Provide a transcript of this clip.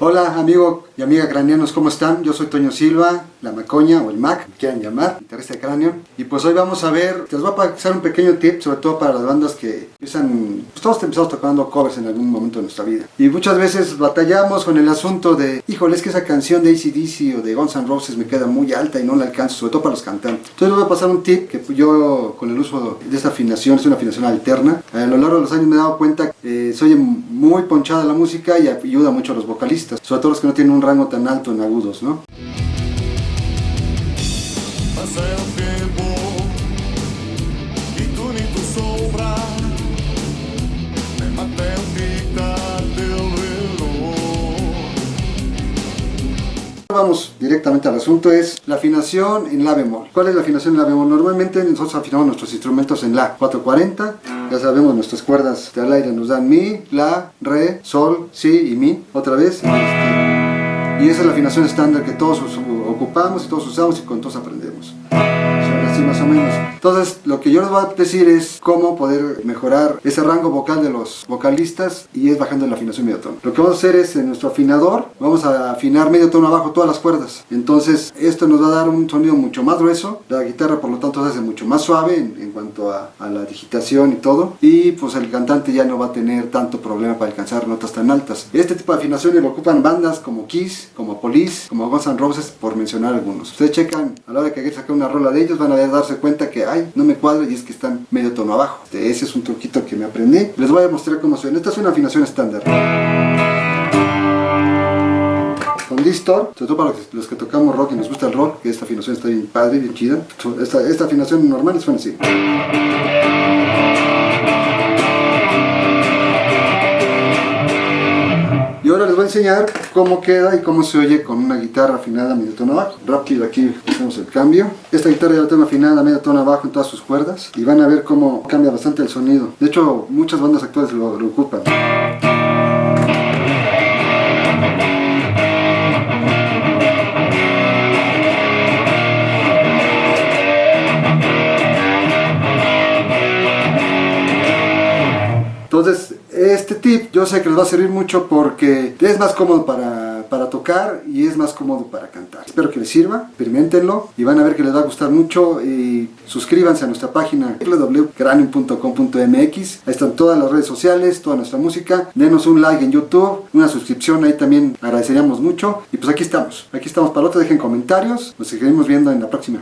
Hola amigo y amiga craneanos, ¿cómo están? Yo soy Toño Silva, la Macoña o el Mac, me quieran llamar, guitarrista de cráneo. Y pues hoy vamos a ver, les voy a pasar un pequeño tip, sobre todo para las bandas que empiezan, pues todos empezamos tocando covers en algún momento de nuestra vida. Y muchas veces batallamos con el asunto de, híjole, es que esa canción de ACDC o de Guns N' Roses me queda muy alta y no la alcanzo, sobre todo para los cantantes. Entonces les voy a pasar un tip que yo con el uso de esta afinación, es una afinación alterna, a lo largo de los años me he dado cuenta que eh, soy muy ponchada la música y ayuda mucho a los vocalistas, sobre todo los que no tienen un rango tan alto en agudos, ¿no? Vamos directamente al asunto, es la afinación en la bemol. ¿Cuál es la afinación en la bemol? Normalmente nosotros afinamos nuestros instrumentos en la 440, ya sabemos nuestras cuerdas del aire nos dan mi, la, re, sol, si y mi, otra vez. Y esa es la afinación estándar que todos ocupamos y todos usamos y con todos aprendemos. Así más o menos. Entonces, lo que yo les voy a decir es cómo poder mejorar ese rango vocal de los vocalistas y es bajando la afinación medio tono. Lo que vamos a hacer es en nuestro afinador, vamos a afinar medio tono abajo todas las cuerdas. Entonces, esto nos va a dar un sonido mucho más grueso. La guitarra, por lo tanto, se hace mucho más suave en, cuanto a, a, la digitación y todo. Y pues el cantante ya no va a tener tanto problema para alcanzar notas tan altas. Este tipo de afinaciones lo ocupan bandas como Kiss, como Police, como Guns N' Roses, por mencionar algunos. Ustedes checan a la hora que sacar una rola de ellos, van a darse cuenta que no me cuadra y es que están medio tono abajo. Este, ese es un truquito que me aprendí. Les voy a mostrar cómo suena. Esta es una afinación estándar. Con distor, sobre todo para los que, tocamos rock y nos gusta el rock, que esta afinación está bien padre, bien chida. Esta, esta afinación normal suena así. ahora les voy a enseñar cómo queda y cómo se oye con una guitarra afinada a medio tono abajo. Rápido aquí hacemos el cambio. Esta guitarra ya la tengo afinada medio tono abajo en todas sus cuerdas y van a ver cómo cambia bastante el sonido. De hecho, muchas bandas actuales lo, lo ocupan. Entonces, este tip yo sé que les va a servir mucho porque es más cómodo para, para, tocar y es más cómodo para cantar. Espero que les sirva, experimentenlo y van a ver que les va a gustar mucho y suscríbanse a nuestra página www.cranium.com.mx Ahí están todas las redes sociales, toda nuestra música. Denos un like en YouTube, una suscripción ahí también agradeceríamos mucho. Y pues aquí estamos, aquí estamos para otro, dejen comentarios, nos seguiremos viendo en la próxima.